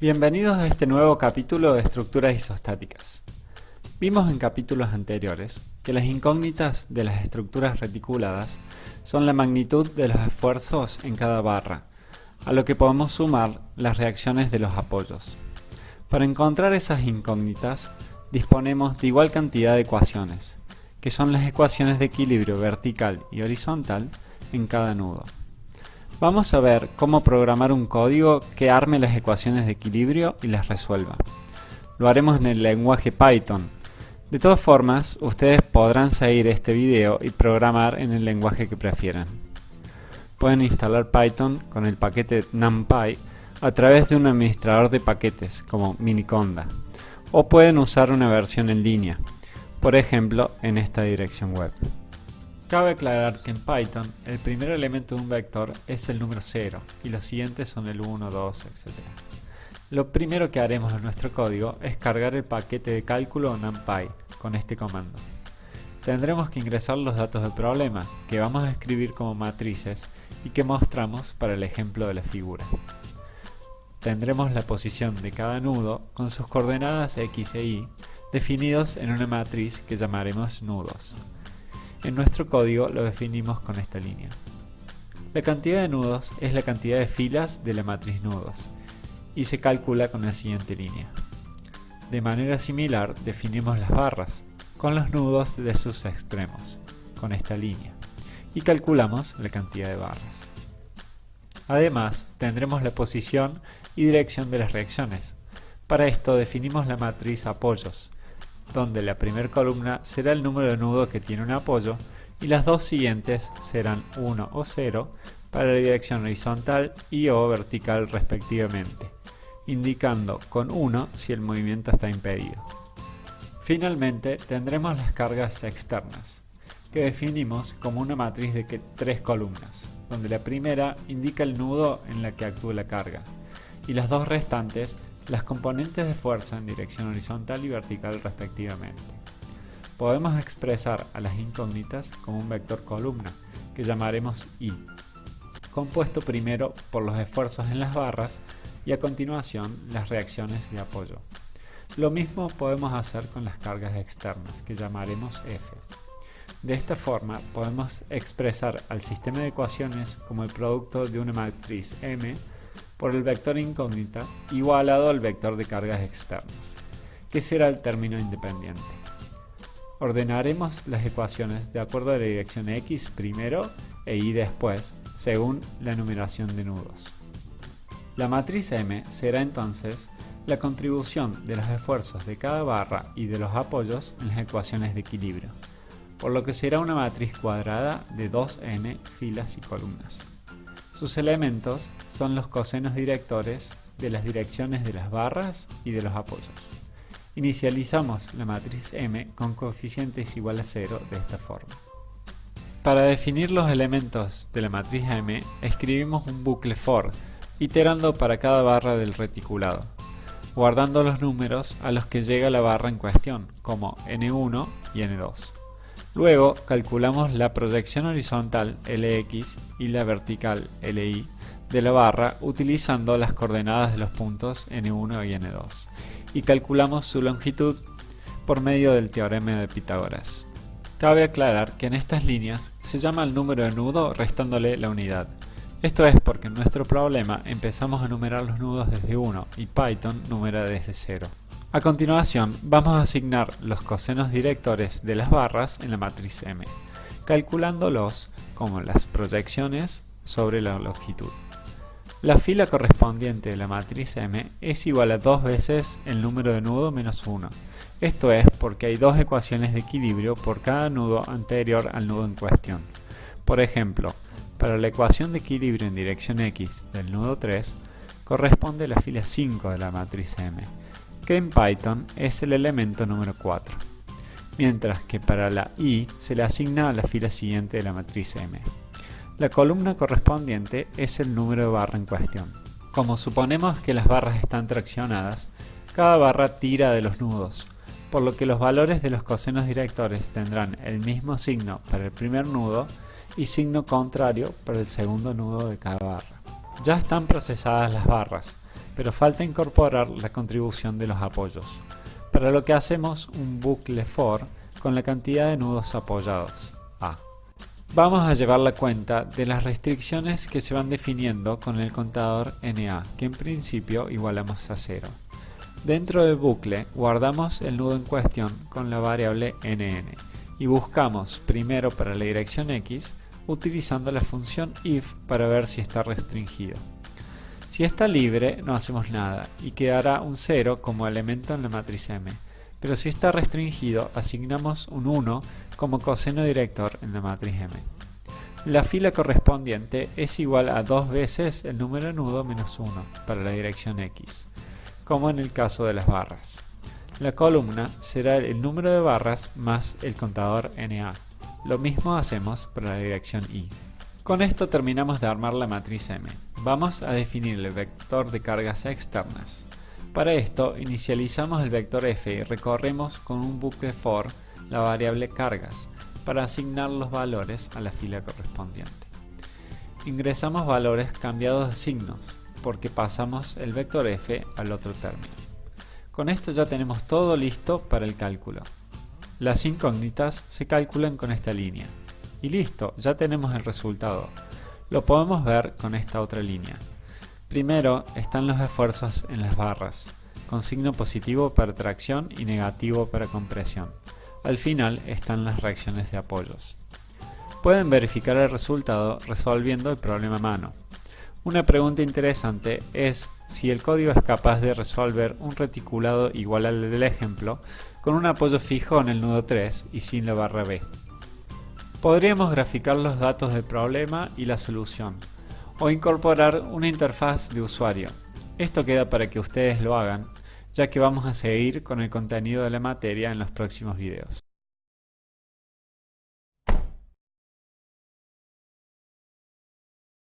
Bienvenidos a este nuevo capítulo de estructuras isostáticas. Vimos en capítulos anteriores que las incógnitas de las estructuras reticuladas son la magnitud de los esfuerzos en cada barra, a lo que podemos sumar las reacciones de los apoyos. Para encontrar esas incógnitas, disponemos de igual cantidad de ecuaciones, que son las ecuaciones de equilibrio vertical y horizontal en cada nudo. Vamos a ver cómo programar un código que arme las ecuaciones de equilibrio y las resuelva. Lo haremos en el lenguaje Python. De todas formas, ustedes podrán seguir este video y programar en el lenguaje que prefieran. Pueden instalar Python con el paquete NumPy a través de un administrador de paquetes como Miniconda o pueden usar una versión en línea, por ejemplo en esta dirección web. Cabe aclarar que en Python el primer elemento de un vector es el número 0 y los siguientes son el 1, 2, etc. Lo primero que haremos en nuestro código es cargar el paquete de cálculo NumPy con este comando. Tendremos que ingresar los datos del problema, que vamos a escribir como matrices y que mostramos para el ejemplo de la figura. Tendremos la posición de cada nudo con sus coordenadas x e y definidos en una matriz que llamaremos nudos. En nuestro código lo definimos con esta línea. La cantidad de nudos es la cantidad de filas de la matriz nudos y se calcula con la siguiente línea. De manera similar definimos las barras con los nudos de sus extremos con esta línea y calculamos la cantidad de barras. Además tendremos la posición y dirección de las reacciones. Para esto definimos la matriz apoyos donde la primera columna será el número de nudo que tiene un apoyo y las dos siguientes serán 1 o 0 para la dirección horizontal y o vertical respectivamente, indicando con 1 si el movimiento está impedido. Finalmente tendremos las cargas externas, que definimos como una matriz de tres columnas, donde la primera indica el nudo en la que actúa la carga, y las dos restantes las componentes de fuerza en dirección horizontal y vertical respectivamente. Podemos expresar a las incógnitas como un vector columna, que llamaremos I, compuesto primero por los esfuerzos en las barras y a continuación las reacciones de apoyo. Lo mismo podemos hacer con las cargas externas, que llamaremos F. De esta forma podemos expresar al sistema de ecuaciones como el producto de una matriz M por el vector incógnita igualado al vector de cargas externas, que será el término independiente. Ordenaremos las ecuaciones de acuerdo a la dirección x primero e y después, según la numeración de nudos. La matriz M será entonces la contribución de los esfuerzos de cada barra y de los apoyos en las ecuaciones de equilibrio, por lo que será una matriz cuadrada de 2n filas y columnas. Sus elementos son los cosenos directores de las direcciones de las barras y de los apoyos. Inicializamos la matriz M con coeficientes igual a 0 de esta forma. Para definir los elementos de la matriz M, escribimos un bucle for, iterando para cada barra del reticulado, guardando los números a los que llega la barra en cuestión, como N1 y N2. Luego calculamos la proyección horizontal Lx y la vertical Li de la barra utilizando las coordenadas de los puntos n1 y n2 y calculamos su longitud por medio del teorema de Pitágoras. Cabe aclarar que en estas líneas se llama el número de nudo restándole la unidad. Esto es porque en nuestro problema empezamos a numerar los nudos desde 1 y Python numera desde 0. A continuación, vamos a asignar los cosenos directores de las barras en la matriz M, calculándolos como las proyecciones sobre la longitud. La fila correspondiente de la matriz M es igual a dos veces el número de nudo menos 1. Esto es porque hay dos ecuaciones de equilibrio por cada nudo anterior al nudo en cuestión. Por ejemplo, para la ecuación de equilibrio en dirección X del nudo 3, corresponde la fila 5 de la matriz M, que en Python es el elemento número 4, mientras que para la i se le asigna a la fila siguiente de la matriz M. La columna correspondiente es el número de barra en cuestión. Como suponemos que las barras están traccionadas, cada barra tira de los nudos, por lo que los valores de los cosenos directores tendrán el mismo signo para el primer nudo y signo contrario para el segundo nudo de cada barra. Ya están procesadas las barras, pero falta incorporar la contribución de los apoyos, para lo que hacemos un bucle for con la cantidad de nudos apoyados, A. Vamos a llevar la cuenta de las restricciones que se van definiendo con el contador NA, que en principio igualamos a 0. Dentro del bucle guardamos el nudo en cuestión con la variable nn y buscamos primero para la dirección x utilizando la función if para ver si está restringido. Si está libre no hacemos nada y quedará un 0 como elemento en la matriz M, pero si está restringido asignamos un 1 como coseno director en la matriz M. La fila correspondiente es igual a dos veces el número nudo menos 1 para la dirección x, como en el caso de las barras. La columna será el número de barras más el contador NA. Lo mismo hacemos para la dirección Y. Con esto terminamos de armar la matriz M. Vamos a definir el vector de cargas externas. Para esto inicializamos el vector f y recorremos con un bucle for la variable cargas para asignar los valores a la fila correspondiente. Ingresamos valores cambiados de signos porque pasamos el vector f al otro término. Con esto ya tenemos todo listo para el cálculo. Las incógnitas se calculan con esta línea. Y listo, ya tenemos el resultado. Lo podemos ver con esta otra línea. Primero están los esfuerzos en las barras, con signo positivo para tracción y negativo para compresión. Al final están las reacciones de apoyos. Pueden verificar el resultado resolviendo el problema a mano. Una pregunta interesante es si el código es capaz de resolver un reticulado igual al del ejemplo con un apoyo fijo en el nudo 3 y sin la barra B. Podríamos graficar los datos del problema y la solución, o incorporar una interfaz de usuario. Esto queda para que ustedes lo hagan, ya que vamos a seguir con el contenido de la materia en los próximos videos.